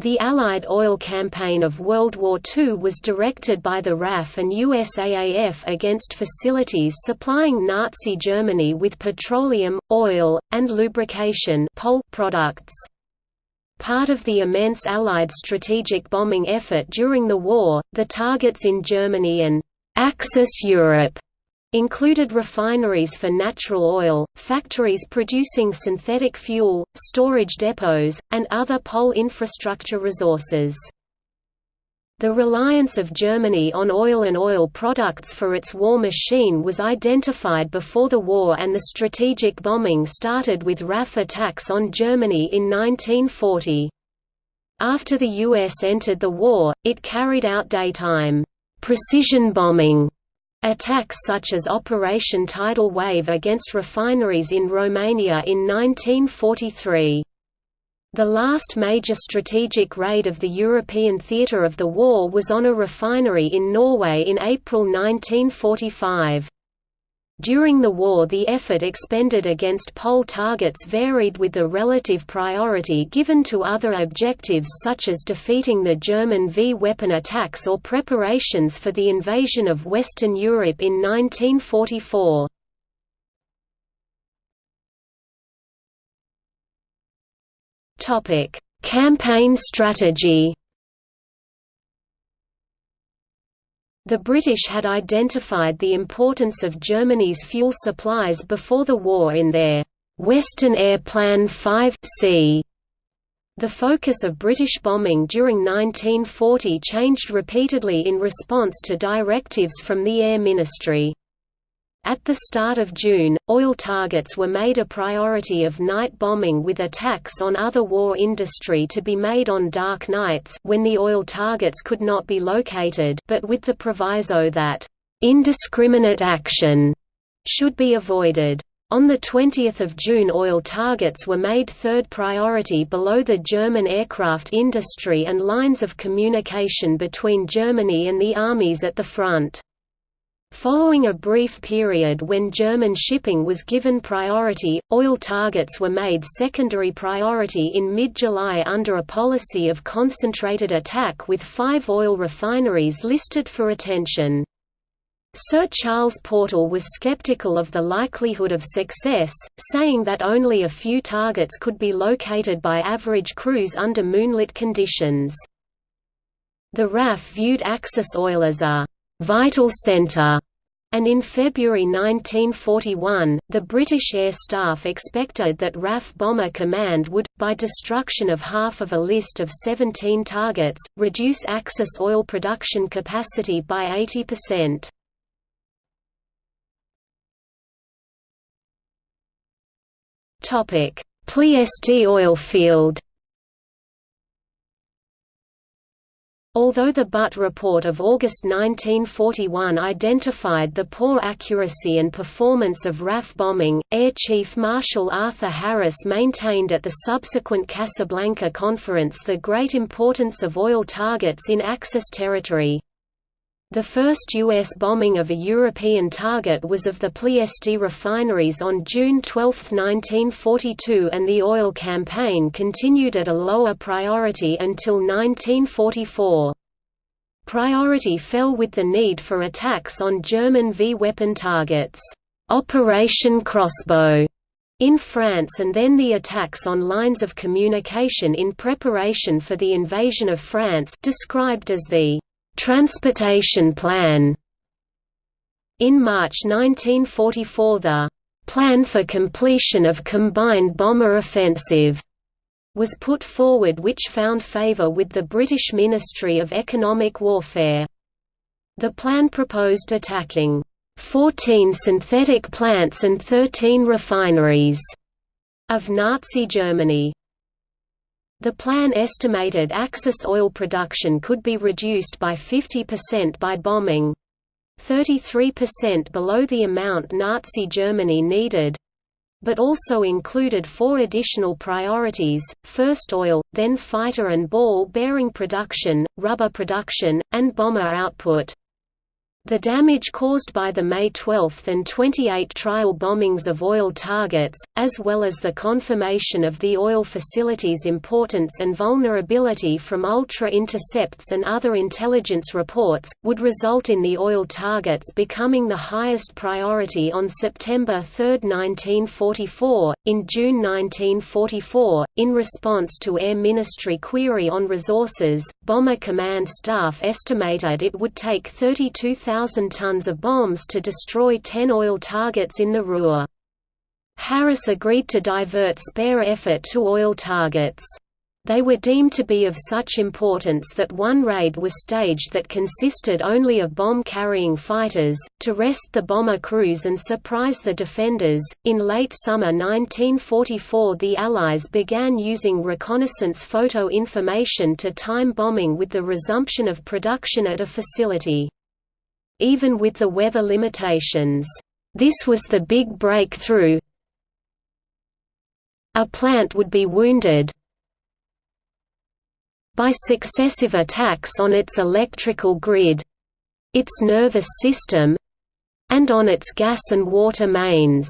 The Allied oil campaign of World War II was directed by the RAF and USAAF against facilities supplying Nazi Germany with petroleum, oil, and lubrication products. Part of the immense Allied strategic bombing effort during the war, the targets in Germany and Axis Europe included refineries for natural oil, factories producing synthetic fuel, storage depots, and other POL infrastructure resources. The reliance of Germany on oil and oil products for its war machine was identified before the war and the strategic bombing started with RAF attacks on Germany in 1940. After the U.S. entered the war, it carried out daytime, precision bombing Attacks such as Operation Tidal Wave against refineries in Romania in 1943. The last major strategic raid of the European theatre of the war was on a refinery in Norway in April 1945. During the war the effort expended against POL targets varied with the relative priority given to other objectives such as defeating the German V-weapon attacks or preparations for the invasion of Western Europe in 1944. Campaign strategy The British had identified the importance of Germany's fuel supplies before the war in their Western Air Plan 5c. The focus of British bombing during 1940 changed repeatedly in response to directives from the Air Ministry. At the start of June, oil targets were made a priority of night bombing with attacks on other war industry to be made on dark nights when the oil targets could not be located but with the proviso that, "...indiscriminate action," should be avoided. On 20 June oil targets were made third priority below the German aircraft industry and lines of communication between Germany and the armies at the front. Following a brief period when German shipping was given priority, oil targets were made secondary priority in mid-July under a policy of concentrated attack with five oil refineries listed for attention. Sir Charles Portal was skeptical of the likelihood of success, saying that only a few targets could be located by average crews under moonlit conditions. The RAF viewed Axis oil as a vital centre, and in February 1941, the British Air Staff expected that RAF Bomber Command would, by destruction of half of a list of 17 targets, reduce Axis oil production capacity by 80%. Ploiești oil field Although the Butt report of August 1941 identified the poor accuracy and performance of RAF bombing, Air Chief Marshal Arthur Harris maintained at the subsequent Casablanca conference the great importance of oil targets in Axis territory. The first U.S. bombing of a European target was of the Ploiești refineries on June 12, 1942 and the oil campaign continued at a lower priority until 1944. Priority fell with the need for attacks on German V-weapon targets, Operation Crossbow, in France and then the attacks on lines of communication in preparation for the invasion of France described as the transportation plan. In March 1944 the «Plan for Completion of Combined Bomber Offensive» was put forward which found favour with the British Ministry of Economic Warfare. The plan proposed attacking 14 synthetic plants and 13 refineries of Nazi Germany. The plan estimated Axis oil production could be reduced by 50% by bombing 33% below the amount Nazi Germany needed but also included four additional priorities, first oil, then fighter and ball bearing production, rubber production, and bomber output. The damage caused by the May 12 and 28 trial bombings of oil targets, as well as the confirmation of the oil facility's importance and vulnerability from ultra-intercepts and other intelligence reports, would result in the oil targets becoming the highest priority on September 3, 1944. In June 1944, in response to Air Ministry query on resources, Bomber Command staff estimated it would take 32,000 1,000 tons of bombs to destroy 10 oil targets in the Ruhr. Harris agreed to divert spare effort to oil targets. They were deemed to be of such importance that one raid was staged that consisted only of bomb carrying fighters, to rest the bomber crews and surprise the defenders. In late summer 1944, the Allies began using reconnaissance photo information to time bombing with the resumption of production at a facility even with the weather limitations. This was the big breakthrough. A plant would be wounded by successive attacks on its electrical grid, its nervous system, and on its gas and water mains.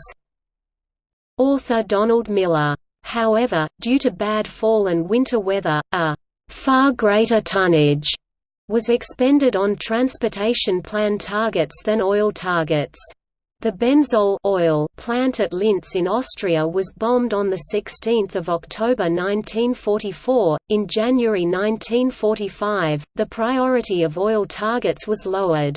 Author Donald Miller. However, due to bad fall and winter weather, a far greater tonnage was expended on transportation plan targets than oil targets. The benzol oil plant at Linz in Austria was bombed on 16 October 1944. In January 1945, the priority of oil targets was lowered.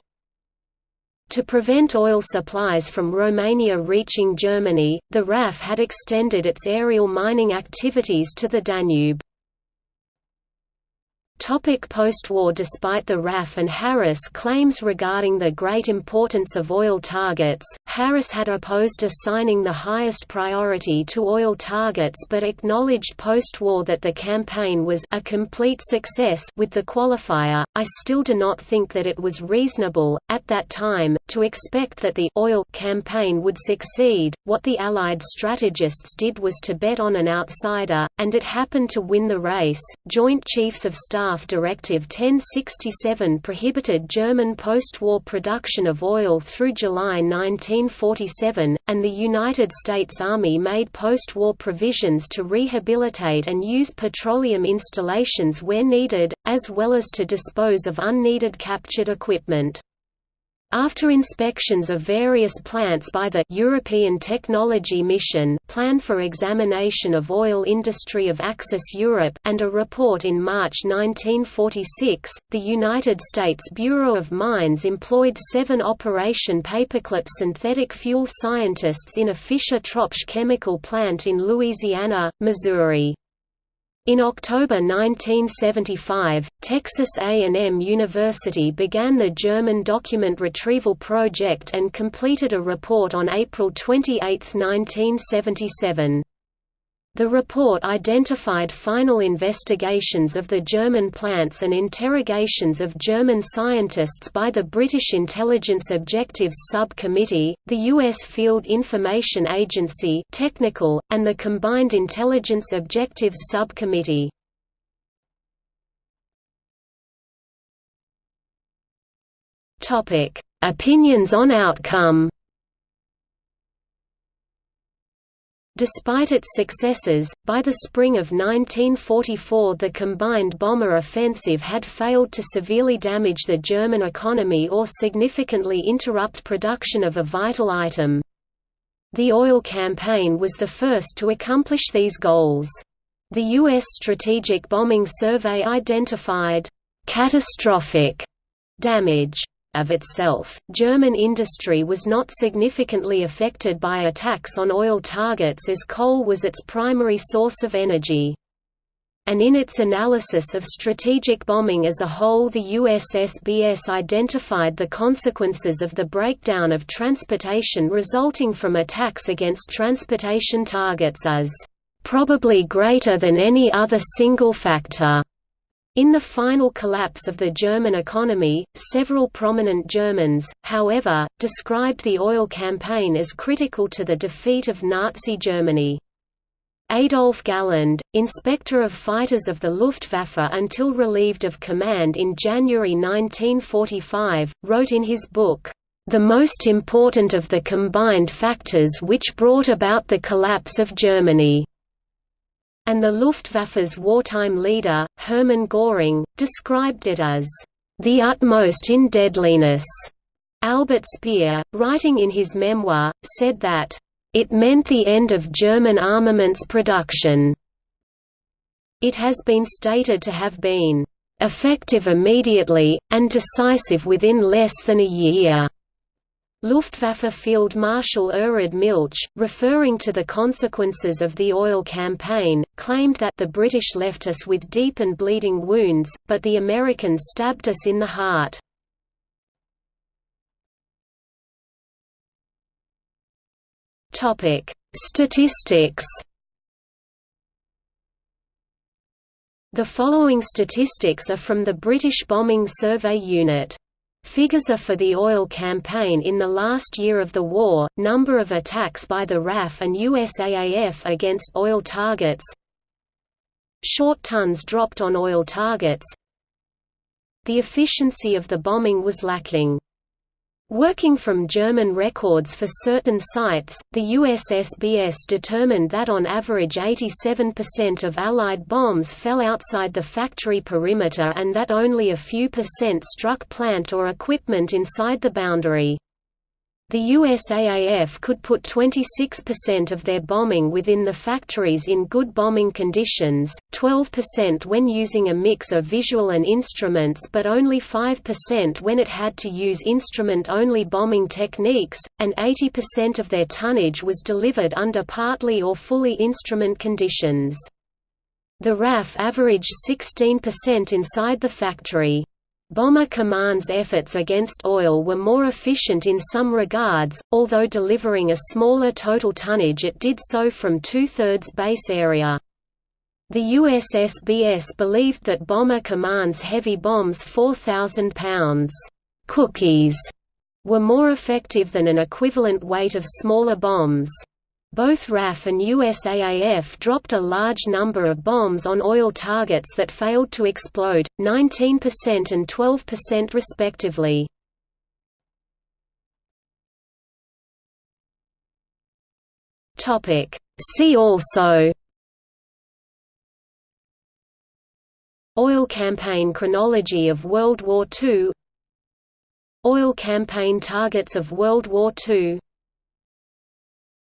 To prevent oil supplies from Romania reaching Germany, the RAF had extended its aerial mining activities to the Danube. Post-war Despite the RAF and Harris claims regarding the great importance of oil targets, Harris had opposed assigning the highest priority to oil targets but acknowledged post-war that the campaign was a complete success with the qualifier, I still do not think that it was reasonable, at that time, to expect that the oil campaign would succeed. What the Allied strategists did was to bet on an outsider, and it happened to win the race. Joint Chiefs of Staff Draft Directive 1067 prohibited German post-war production of oil through July 1947, and the United States Army made post-war provisions to rehabilitate and use petroleum installations where needed, as well as to dispose of unneeded captured equipment. After inspections of various plants by the European Technology Mission Plan for Examination of Oil Industry of Axis Europe and a report in March 1946, the United States Bureau of Mines employed seven Operation Paperclip synthetic fuel scientists in a Fischer-Tropsch chemical plant in Louisiana, Missouri. In October 1975, Texas A&M University began the German Document Retrieval Project and completed a report on April 28, 1977. The report identified final investigations of the German plants and interrogations of German scientists by the British Intelligence Objectives Subcommittee, the U.S. Field Information Agency technical, and the Combined Intelligence Objectives Subcommittee. Opinions on outcome Despite its successes, by the spring of 1944 the combined bomber offensive had failed to severely damage the German economy or significantly interrupt production of a vital item. The oil campaign was the first to accomplish these goals. The U.S. Strategic Bombing Survey identified catastrophic damage of itself, German industry was not significantly affected by attacks on oil targets as coal was its primary source of energy. And in its analysis of strategic bombing as a whole the USSBS identified the consequences of the breakdown of transportation resulting from attacks against transportation targets as probably greater than any other single factor. In the final collapse of the German economy, several prominent Germans, however, described the oil campaign as critical to the defeat of Nazi Germany. Adolf Galland, inspector of fighters of the Luftwaffe until relieved of command in January 1945, wrote in his book, "...the most important of the combined factors which brought about the collapse of Germany." And the Luftwaffe's wartime leader, Hermann Göring, described it as, "...the utmost in deadliness." Albert Speer, writing in his memoir, said that, "...it meant the end of German armaments production." It has been stated to have been, "...effective immediately, and decisive within less than a year." Luftwaffe Field Marshal Erhard Milch, referring to the consequences of the oil campaign, claimed that the British left us with deep and bleeding wounds, but the Americans stabbed us in the heart. Statistics. The following statistics are from the British Bombing Survey Unit. Figures are for the oil campaign in the last year of the war, number of attacks by the RAF and USAAF against oil targets Short tons dropped on oil targets The efficiency of the bombing was lacking. Working from German records for certain sites, the USSBS determined that on average 87% of Allied bombs fell outside the factory perimeter and that only a few percent struck plant or equipment inside the boundary. The USAAF could put 26% of their bombing within the factories in good bombing conditions, 12% when using a mix of visual and instruments but only 5% when it had to use instrument-only bombing techniques, and 80% of their tonnage was delivered under partly or fully instrument conditions. The RAF averaged 16% inside the factory. Bomber Command's efforts against oil were more efficient in some regards, although delivering a smaller total tonnage it did so from two-thirds base area. The USSBS believed that Bomber Command's heavy bombs 4,000 pounds cookies were more effective than an equivalent weight of smaller bombs. Both RAF and USAAF dropped a large number of bombs on oil targets that failed to explode, 19% and 12% respectively. See also Oil campaign chronology of World War II Oil campaign targets of World War II